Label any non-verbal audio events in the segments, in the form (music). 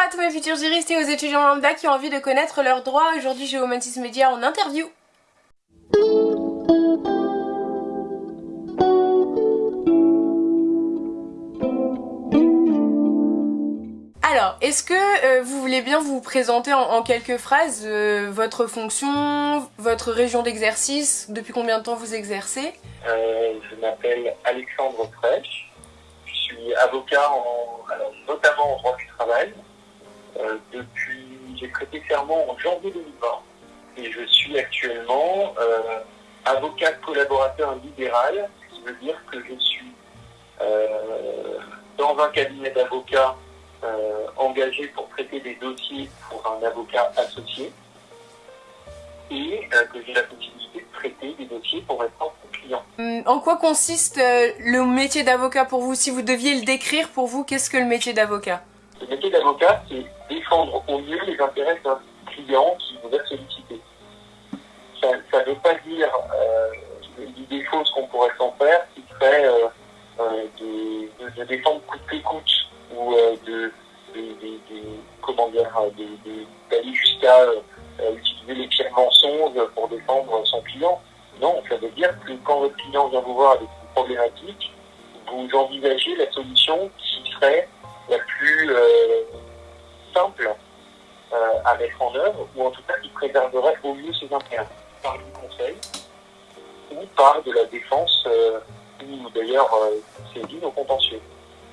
à tous mes futurs juristes et aux étudiants lambda qui ont envie de connaître leurs droits. Aujourd'hui, j'ai Humantis Media en interview. Alors, est-ce que euh, vous voulez bien vous présenter en, quelques phrases euh, votre fonction, votre région d'exercice, depuis combien de temps vous exercez? Euh, Je m'appelle Alexandre Frêche, je suis avocat notamment en droit du travail. Depuis, j'ai prêté serment en janvier 2020 et je suis actuellement avocat collaborateur libéral, ce qui veut dire que je suis dans un cabinet d'avocats euh, engagé pour traiter des dossiers pour un avocat associé. Et euh, que j'ai la possibilité de traiter des dossiers pour mes propres clients. Hum, en quoi consiste euh, le métier d'avocat pour vous? Si vous deviez le décrire pour vous, qu'est-ce que le métier d'avocat? Le métier d'avocat, c'est défendre au mieux les intérêts d'un client qui vous a sollicité. Ça ne veut pas dire euh, l'idée fausse qu'on pourrait s'en faire, qui serait de, de, défendre coûte que coûte ou euh, de, comment dire, d'aller jusqu'à euh, utiliser les pires mensonges pour défendre son client. Non, ça veut dire que quand votre client vient vous voir avec une problématique, vous envisagez la solution qui serait la plus euh, simple à mettre en œuvre, ou en tout cas qui préserverait au mieux ses intérêts, par du conseil ou par de la défense, ou d'ailleurs c'est dit au contentieux.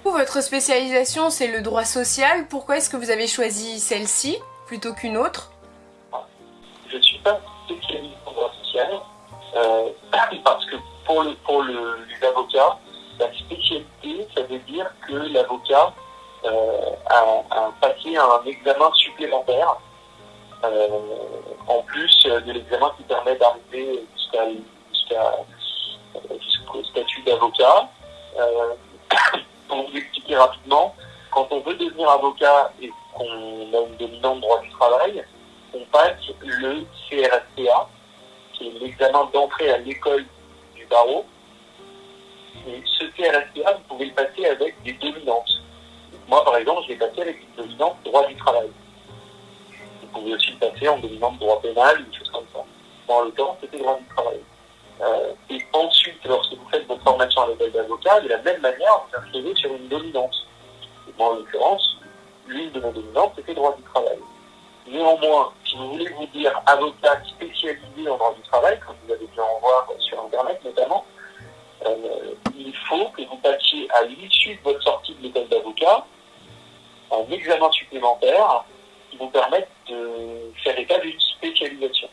Votre spécialisation, c'est le droit social. Pourquoi est-ce que vous avez choisi celle-ci plutôt qu'une autre? Je ne suis pas spécialiste en droit social euh, (clears throat) parce que pour, le, pour le, les avocats, la spécialité, ça veut dire que l'avocat euh, a, passé un examen supplémentaire euh, en plus de l'examen qui permet d'arriver jusqu'au statut d'avocat (coughs) pour vous expliquer rapidement, quand on veut devenir avocat et qu'on a une dominante droit du travail, on passe le CRSPA, qui est l'examen d'entrée à l'école du barreau. Et ce CRSPA, vous pouvez le passer avec des dominantes. Moi, par exemple, je l'ai passé avec une dominante droit du travail. Vous pouvez aussi le passer en dominante droit pénal, une chose comme ça. Dans le c'était droit du travail. Euh, et ensuite, lorsque vous faites votre formation à l'école d'avocat, de la même manière, vous inscrivez sur une dominance. moi, en l'occurrence, l'une de mes dominantes, c'était droit du travail. Néanmoins, si vous voulez vous dire avocat spécialisé en droit du travail, comme vous avez pu en voir sur Internet notamment, euh, il faut que vous passiez à l'issue de votre sortie de l'école d'avocat un examen supplémentaire qui vous permette de faire état d'une spécialisation.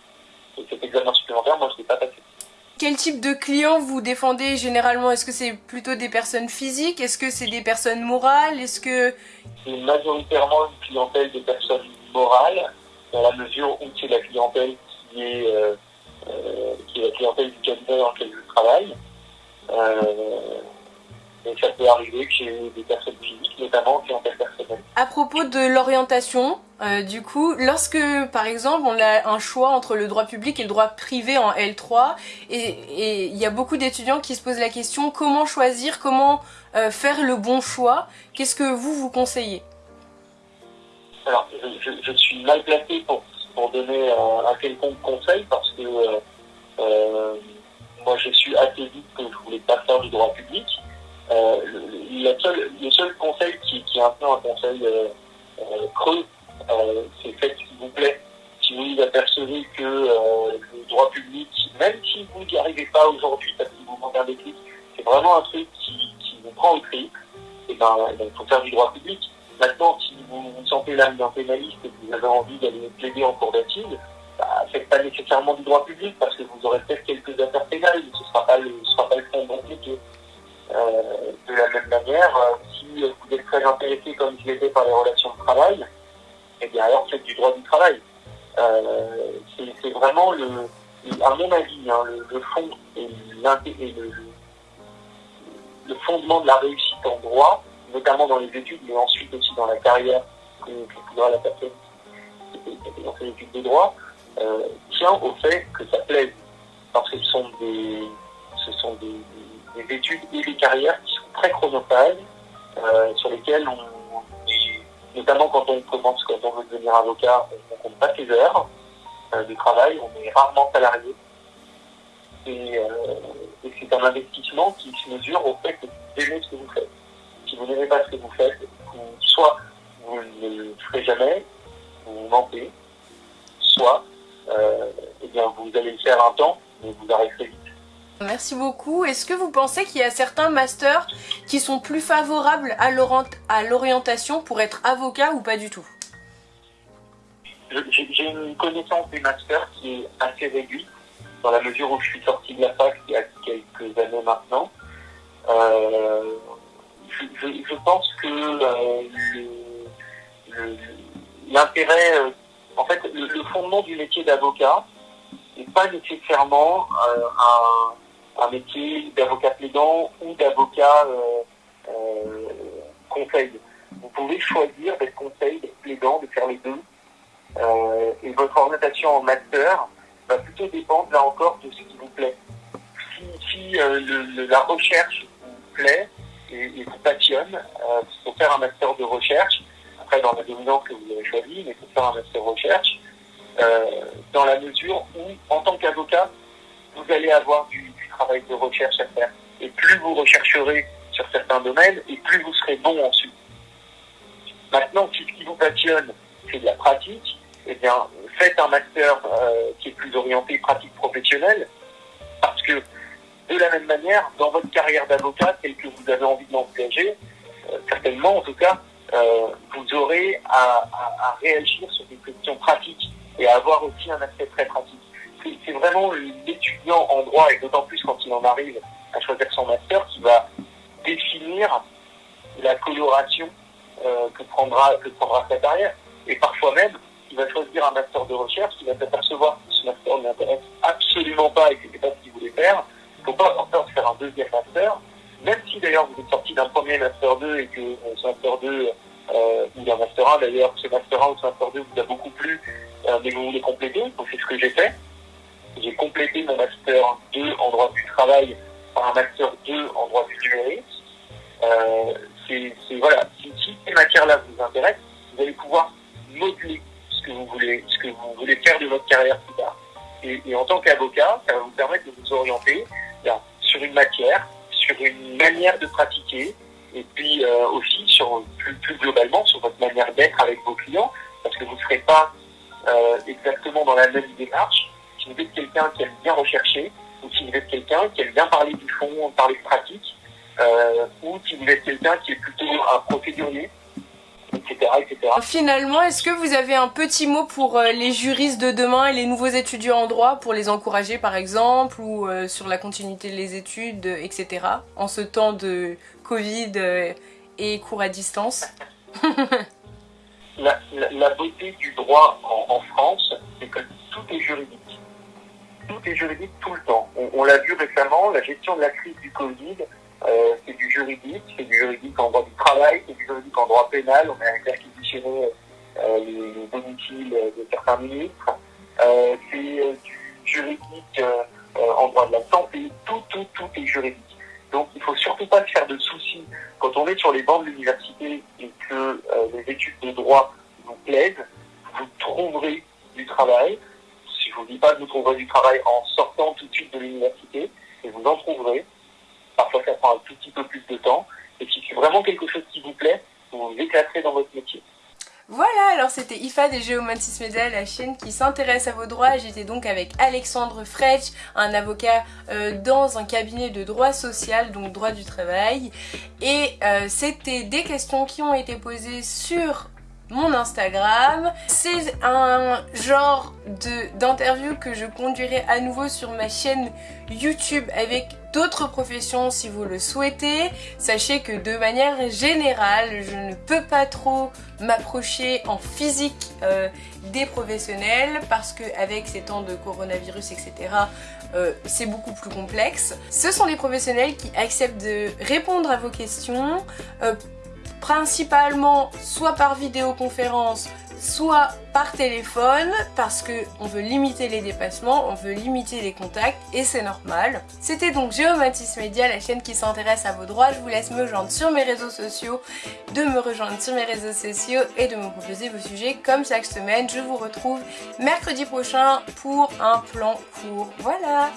Et cet examen supplémentaire, moi, je ne l'ai pas passé. Quel type de clients vous défendez généralement? Est-ce que c'est plutôt des personnes physiques? Est-ce que c'est des personnes morales? Est-ce que... C'est majoritairement une clientèle de personnes morales, dans la mesure où c'est la clientèle qui est, euh, euh, qui est la clientèle du cabinet dans lequel je travaille. Euh, et ça peut arriver que j'ai des personnes physiques, notamment clientèle personnelle. À propos de l'orientation, euh, du coup, lorsque par exemple on a un choix entre le droit public et le droit privé en L3, et il y a beaucoup d'étudiants qui se posent la question comment choisir, comment euh, faire le bon choix, qu'est-ce que vous vous conseillez? Alors, je, suis mal placé pour, pour donner un, un, quelconque conseil si vous n'y arrivez pas aujourd'hui parce que vous manquez un déclic, c'est vraiment un truc qui, vous prend au eh ben, eh ben, il faut faire du droit public. Maintenant, si vous vous sentez l'âme d'un pénaliste et que vous avez envie d'aller plaider en cour d'assises, bah, faites pas nécessairement du droit public parce que vous aurez peut-être quelques affaires pénales, ce sera pas le, ce sera pas le fond. Euh, de la même manière, si vous êtes très intéressé comme je l'étais par les relations de travail, et bien alors faites du droit du travail. Euh, c'est vraiment, le, à mon avis, hein, le, fond et, le, fondement de la réussite en droit, notamment dans les études, mais ensuite aussi dans la carrière que, que la personne qui dans ses études de droit, euh, tient au fait que ça plaise. Parce que ce sont des, études et des carrières qui sont très chronophages, euh, sur lesquelles on notamment quand on commence, quand on veut devenir avocat, on compte pas ses heures de travail, on est rarement salarié. Et, et c'est un investissement qui se mesure au fait que vous aimez ce que vous faites. Si vous n'aimez pas ce que vous faites, soit vous ne le ferez jamais, vous mentez, soit euh, eh bien, vous allez le faire un temps, mais vous arrêterez vite. Merci beaucoup. Est-ce que vous pensez qu'il y a certains masters qui sont plus favorables à l'orientation pour être avocat ou pas du tout? J'ai une connaissance des masters qui est assez réduite, dans la mesure où je suis sorti de la fac il y a quelques années maintenant. Euh, je, pense que euh, l'intérêt, euh, en fait, le, fondement du métier d'avocat n'est pas nécessairement euh, un, métier d'avocat plaidant ou d'avocat conseil. Vous pouvez choisir d'être conseil, d'être plaidant, de faire les deux. Et votre orientation en master va plutôt dépendre, là encore, de ce qui vous plaît. Si, la recherche vous plaît, et, vous passionne, euh, faut faire un master de recherche, après dans la dominante que vous avez choisi, mais il faut faire un master de recherche, euh, dans la mesure où, en tant qu'avocat, vous allez avoir du, travail de recherche à faire. Et plus vous rechercherez sur certains domaines, et plus vous serez bon ensuite. Maintenant, si ce qui vous passionne, c'est de la pratique, eh bien, faites un master euh, qui est plus orienté pratique professionnelle, parce que de la même manière, dans votre carrière d'avocat, telle que vous avez envie de l'engager, euh, certainement en tout cas, euh, vous aurez à, réagir sur des questions pratiques et à avoir aussi un aspect très pratique. C'est vraiment l'étudiant en droit, et d'autant plus quand il en arrive à choisir son master, qui va définir la coloration euh, que, prendra, que prendra sa carrière. Et parfois même, il va choisir un master de recherche, il va s'apercevoir que ce master ne l'intéresse absolument pas et que ce pas ce qu'il voulait faire, il ne faut pas avoir peur de faire un deuxième master, même si d'ailleurs vous êtes sorti d'un premier master 2 et que euh, ce master 2 euh, ou d'un master 1 d'ailleurs, ce master 1 ou ce master 2 vous a beaucoup plu, euh, mais vous voulez compléter, donc c'est ce que j'ai fait. Tant qu'avocat, ça va vous permettre de vous orienter sur une matière, sur une manière de pratiquer, et puis euh, aussi sur plus, globalement sur votre manière d'être avec vos clients, parce que vous ne serez pas euh, exactement dans la même démarche. Si vous êtes quelqu'un qui aime bien rechercher, ou si vous êtes quelqu'un qui aime bien parler du fond, parler de pratique, euh, ou si vous êtes quelqu'un qui est plutôt un procédurier, Finalement, est-ce que vous avez un petit mot pour euh, les juristes de demain et les nouveaux étudiants en droit pour les encourager par exemple ou euh, sur la continuité des études, etc. en ce temps de Covid euh, et cours à distance? La, beauté du droit en, France, c'est que tout est juridique. Tout est juridique tout le temps. on l'a vu récemment, la gestion de la crise du Covid, euh, c'est du juridique, c'est du juridique en droit du travail, c'est du juridique en droit pénal, on a réquisitionné euh, les, les domiciles de certains ministres, euh, c'est du juridique en droit de la santé, tout, tout, tout est juridique. Donc il ne faut surtout pas se faire de soucis quand on est sur les bancs de l'université et que les études de droit vous plaisent, vous trouverez du travail. Si je vous dis pas que vous trouverez du travail en sortant tout de suite de l'université, et vous en trouverez. Parfois, ça prend un tout petit peu plus de temps. Et si c'est vraiment quelque chose qui vous plaît, vous vous éclaterez dans votre métier. Voilà, alors c'était IFA des Géomantis Media, la chaîne qui s'intéresse à vos droits. J'étais donc avec Alexandre Fretch, un avocat euh, dans un cabinet de droit social, donc droit du travail. Et euh, c'était des questions qui ont été posées sur mon Instagram. C'est un genre d'interview que je conduirai à nouveau sur ma chaîne YouTube avec d'autres professions si vous le souhaitez. Sachez que de manière générale, je ne peux pas trop m'approcher en physique euh, des professionnels parce qu'avec ces temps de coronavirus, etc., euh, c'est beaucoup plus complexe. Ce sont des professionnels qui acceptent de répondre à vos questions, euh, principalement soit par vidéoconférence, soit par téléphone parce que on veut limiter les dépassements, on veut limiter les contacts et c'est normal. C'était donc Géomatis Media, la chaîne qui s'intéresse à vos droits. Je vous laisse me rejoindre sur mes réseaux sociaux, de me rejoindre sur mes réseaux sociaux et de me proposer vos sujets comme chaque semaine. Je vous retrouve mercredi prochain pour un plan court. Voilà